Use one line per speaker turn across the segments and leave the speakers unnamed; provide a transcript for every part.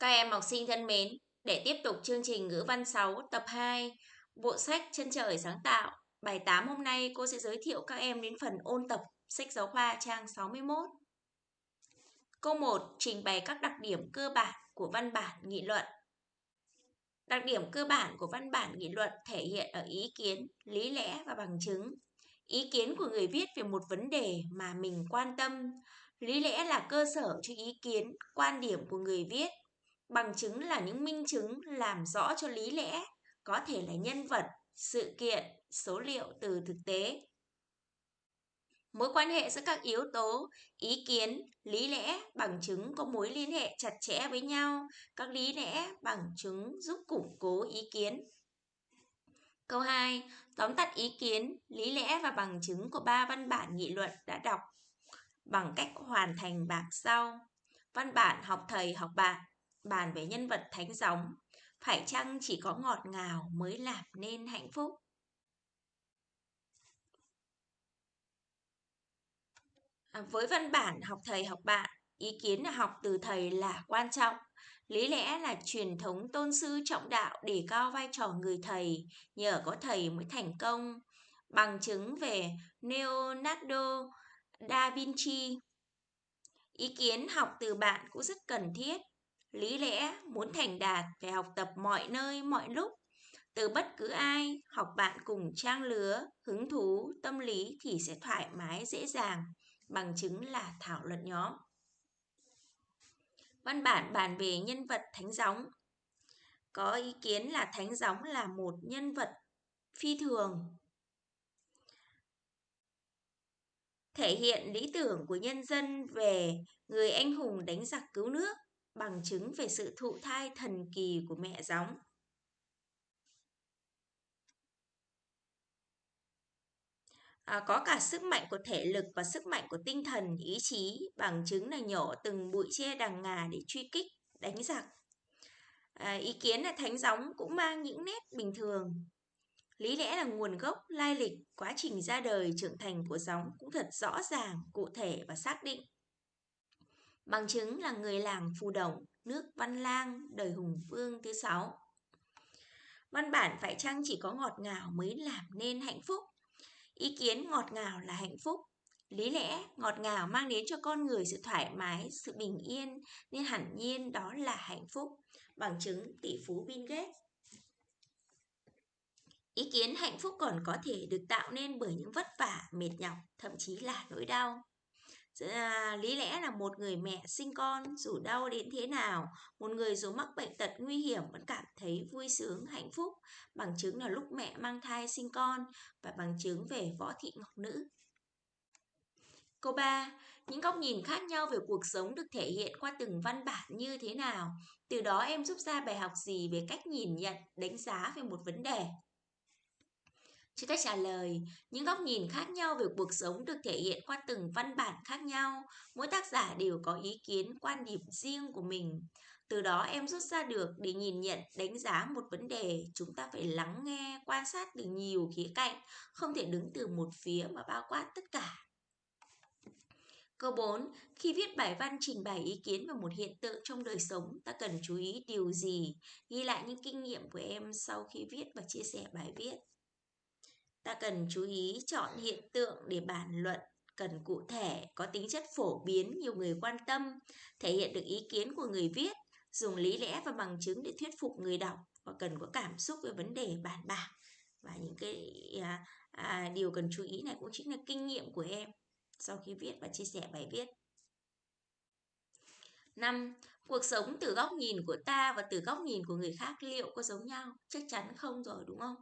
Các em học sinh thân mến, để tiếp tục chương trình ngữ văn 6 tập 2, bộ sách Chân trời sáng tạo, bài 8 hôm nay cô sẽ giới thiệu các em đến phần ôn tập sách giáo khoa trang 61. Câu 1 trình bày các đặc điểm cơ bản của văn bản nghị luận. Đặc điểm cơ bản của văn bản nghị luận thể hiện ở ý kiến, lý lẽ và bằng chứng. Ý kiến của người viết về một vấn đề mà mình quan tâm, lý lẽ là cơ sở cho ý kiến, quan điểm của người viết Bằng chứng là những minh chứng làm rõ cho lý lẽ, có thể là nhân vật, sự kiện, số liệu từ thực tế. Mối quan hệ giữa các yếu tố, ý kiến, lý lẽ, bằng chứng có mối liên hệ chặt chẽ với nhau. Các lý lẽ, bằng chứng giúp củng cố ý kiến. Câu 2. Tóm tắt ý kiến, lý lẽ và bằng chứng của ba văn bản nghị luận đã đọc bằng cách hoàn thành bảng sau. Văn bản học thầy học bạn bàn về nhân vật thánh gióng, phải chăng chỉ có ngọt ngào mới làm nên hạnh phúc? À, với văn bản học thầy học bạn, ý kiến học từ thầy là quan trọng. Lý lẽ là truyền thống tôn sư trọng đạo để cao vai trò người thầy, nhờ có thầy mới thành công. Bằng chứng về Leonardo da Vinci. Ý kiến học từ bạn cũng rất cần thiết Lý lẽ muốn thành đạt phải học tập mọi nơi mọi lúc. Từ bất cứ ai, học bạn cùng trang lứa, hứng thú, tâm lý thì sẽ thoải mái dễ dàng, bằng chứng là thảo luận nhóm. Văn bản bàn về nhân vật thánh gióng. Có ý kiến là thánh gióng là một nhân vật phi thường, thể hiện lý tưởng của nhân dân về người anh hùng đánh giặc cứu nước bằng chứng về sự thụ thai thần kỳ của mẹ gióng. À, có cả sức mạnh của thể lực và sức mạnh của tinh thần, ý chí, bằng chứng là nhổ từng bụi tre đằng ngà để truy kích, đánh giặc. À, ý kiến là thánh gióng cũng mang những nét bình thường. Lý lẽ là nguồn gốc, lai lịch, quá trình ra đời, trưởng thành của gióng cũng thật rõ ràng, cụ thể và xác định. Bằng chứng là người làng Phù Đồng, nước Văn Lang, đời Hùng Vương thứ sáu. Văn bản phải chăng chỉ có ngọt ngào mới làm nên hạnh phúc? Ý kiến ngọt ngào là hạnh phúc. Lý lẽ ngọt ngào mang đến cho con người sự thoải mái, sự bình yên, nên hẳn nhiên đó là hạnh phúc. Bằng chứng tỷ phú Bill Gates. Ý kiến hạnh phúc còn có thể được tạo nên bởi những vất vả, mệt nhọc, thậm chí là nỗi đau. À, lý lẽ là một người mẹ sinh con dù đau đến thế nào một người dù mắc bệnh tật nguy hiểm vẫn cảm thấy vui sướng hạnh phúc bằng chứng là lúc mẹ mang thai sinh con và bằng chứng về võ thị ngọc nữ Câu 3. Những góc nhìn khác nhau về cuộc sống được thể hiện qua từng văn bản như thế nào? Từ đó em rút ra bài học gì về cách nhìn nhận, đánh giá về một vấn đề? Cho cách trả lời, những góc nhìn khác nhau về cuộc sống được thể hiện qua từng văn bản khác nhau. Mỗi tác giả đều có ý kiến, quan điểm riêng của mình. Từ đó em rút ra được để nhìn nhận, đánh giá một vấn đề, chúng ta phải lắng nghe, quan sát từ nhiều khía cạnh, không thể đứng từ một phía mà bao quát tất cả. Câu 4. Khi viết bài văn trình bày ý kiến về một hiện tượng trong đời sống, ta cần chú ý điều gì? Ghi lại những kinh nghiệm của em sau khi viết và chia sẻ bài viết. Ta cần chú ý chọn hiện tượng để bàn luận cần cụ thể, có tính chất phổ biến, nhiều người quan tâm, thể hiện được ý kiến của người viết, dùng lý lẽ và bằng chứng để thuyết phục người đọc và cần có cảm xúc về vấn đề bàn bạc. Và những cái à, à, điều cần chú ý này cũng chính là kinh nghiệm của em sau khi viết và chia sẻ bài viết. 5. Cuộc sống từ góc nhìn của ta và từ góc nhìn của người khác liệu có giống nhau? Chắc chắn không rồi đúng không?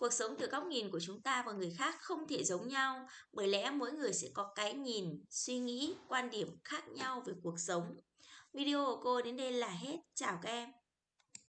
Cuộc sống từ góc nhìn của chúng ta và người khác không thể giống nhau, bởi lẽ mỗi người sẽ có cái nhìn, suy nghĩ, quan điểm khác nhau về cuộc sống. Video của cô đến đây là hết. Chào các em.